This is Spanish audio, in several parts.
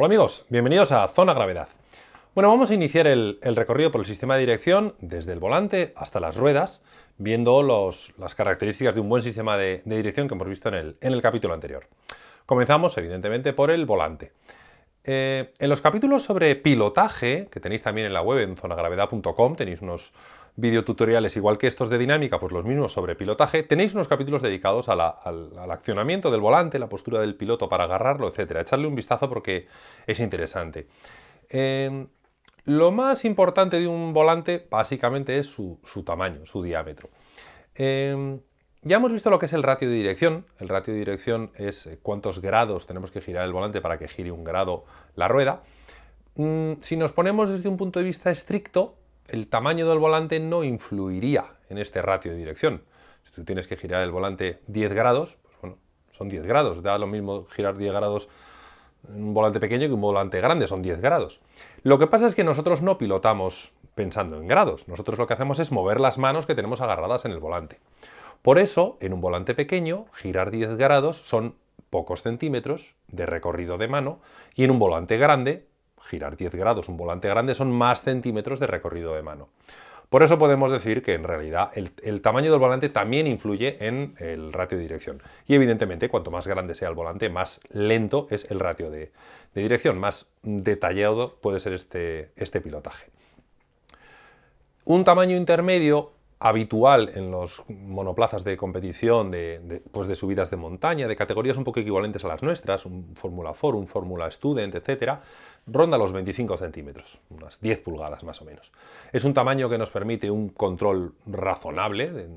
Hola amigos, bienvenidos a Zona Gravedad. Bueno, vamos a iniciar el, recorrido por el sistema de dirección desde el volante hasta las ruedas, viendo las características de un buen sistema de, dirección que hemos visto en el, capítulo anterior. Comenzamos, evidentemente, por el volante. Eh, en los capítulos sobre pilotaje, que tenéis también en la web en zonagravedad.com, tenéis unos videotutoriales igual que estos de dinámica, pues los mismos sobre pilotaje, tenéis unos capítulos dedicados al, accionamiento del volante, la postura del piloto para agarrarlo, etcétera. Echarle un vistazo porque es interesante. Em, lo más importante de un volante básicamente es su, tamaño, su diámetro. Em, ya hemos visto lo que es el ratio de dirección. El ratio de dirección es eh, cuántos grados tenemos que girar el volante para que gire un grado la rueda. Mm, si nos ponemos desde un punto de vista estricto, el tamaño del volante no influiría en este ratio de dirección. Si tú tienes que girar el volante 10 grados, pues bueno, son 10 grados. Da lo mismo girar 10 grados en un volante pequeño que un volante grande, son 10 grados. Lo que pasa es que nosotros no pilotamos pensando en grados. Nosotros lo que hacemos es mover las manos que tenemos agarradas en el volante. Por eso, en un volante pequeño, girar 10 grados son pocos centímetros de recorrido de mano y en un volante grande girar 10 grados un volante grande son más centímetros de recorrido de mano. Por eso podemos decir que en realidad el, tamaño del volante también influye en el ratio de dirección. Y evidentemente cuanto más grande sea el volante, más lento es el ratio de, dirección, más detallado puede ser este, este pilotaje. Un tamaño intermedio habitual en los monoplazas de competición de, pues de subidas de montaña, de categorías un poco equivalentes a las nuestras, un Fórmula 4, un Fórmula Student, etcétera, ronda los 25 centímetros, unas 10 pulgadas más o menos. Es un tamaño que nos permite un control razonable, de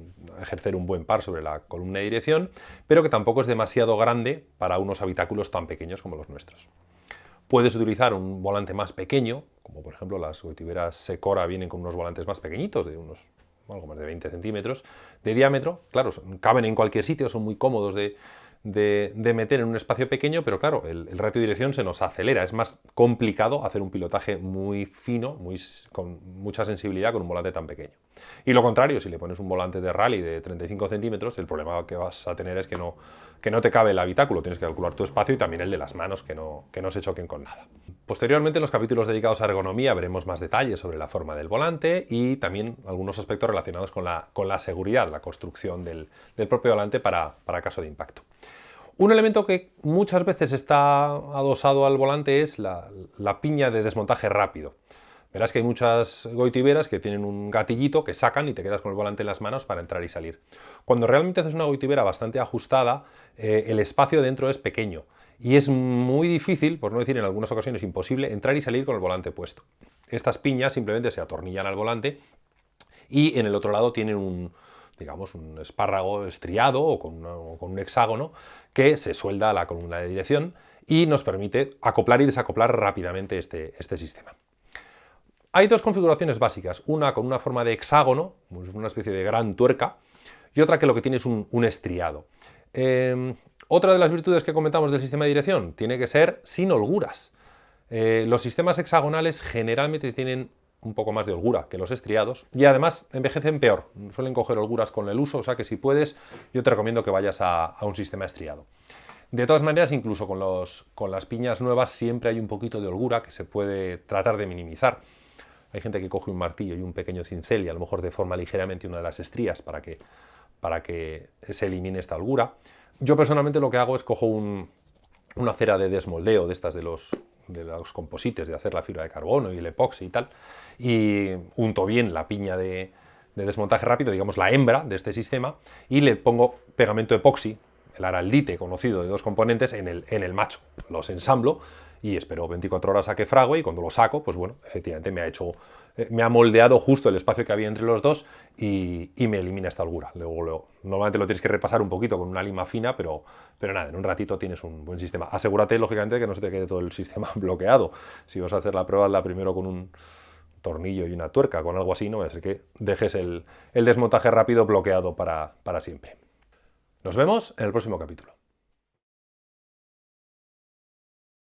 ejercer un buen par sobre la columna de dirección, pero que tampoco es demasiado grande para unos habitáculos tan pequeños como los nuestros. Puedes utilizar un volante más pequeño, como por ejemplo las goitiberas Secora vienen con unos volantes más pequeñitos, de unos algo más de 20 centímetros de diámetro. Claro, caben en cualquier sitio, son muy cómodos de, meter en un espacio pequeño, pero claro, el, ratio de dirección se nos acelera. Es más complicado hacer un pilotaje muy fino, muy, con mucha sensibilidad con un volante tan pequeño. Y lo contrario, si le pones un volante de rally de 35 centímetros, el problema que vas a tener es que no, que no te cabe el habitáculo, tienes que calcular tu espacio y también el de las manos, que no, que no se choquen con nada. Posteriormente, en los capítulos dedicados a ergonomía, veremos más detalles sobre la forma del volante y también algunos aspectos relacionados con la, con la seguridad, la construcción del, propio volante para, caso de impacto. Un elemento que muchas veces está adosado al volante es la, piña de desmontaje rápido. Verás que hay muchas goitiberas que tienen un gatillito que sacan y te quedas con el volante en las manos para entrar y salir. Cuando realmente haces una goitibera bastante ajustada, eh, el espacio dentro es pequeño y es muy difícil, por no decir en algunas ocasiones imposible, entrar y salir con el volante puesto. Estas piñas simplemente se atornillan al volante y en el otro lado tienen un, digamos, un espárrago estriado o con, un hexágono que se suelda a la columna de dirección y nos permite acoplar y desacoplar rápidamente este, este sistema. Hay dos configuraciones básicas, una con una forma de hexágono, una especie de gran tuerca, y otra que lo que tiene es un, estriado. Em, otra de las virtudes que comentamos del sistema de dirección tiene que ser sin holguras. Eh, los sistemas hexagonales generalmente tienen un poco más de holgura que los estriados y además envejecen peor, suelen coger holguras con el uso, o sea que si puedes yo te recomiendo que vayas a, un sistema estriado. De todas maneras, incluso con, con las piñas nuevas siempre hay un poquito de holgura que se puede tratar de minimizar. Hay gente que coge un martillo y un pequeño cincel y a lo mejor deforma ligeramente una de las estrías para que, para que se elimine esta holgura. Yo personalmente lo que hago es cojo una cera de desmoldeo de estas de los, de los composites, de hacer la fibra de carbono y el epoxi y tal, y unto bien la piña de, desmontaje rápido, digamos la hembra de este sistema, y le pongo pegamento epoxi, el araldite conocido de dos componentes, en el, en el macho. Los ensamblo y espero 24 horas a que frague y cuando lo saco, pues bueno, efectivamente me ha hecho, eh, me ha moldeado justo el espacio que había entre los dos y, me elimina esta holgura. Luego, normalmente lo tienes que repasar un poquito con una lima fina, pero, pero nada, en un ratito tienes un buen sistema. Asegúrate, lógicamente, que no se te quede todo el sistema bloqueado. Si vas a hacer la prueba, la primero con un tornillo y una tuerca, con algo así, no es que dejes el, el desmontaje rápido bloqueado para, para siempre. Nos vemos en el próximo capítulo.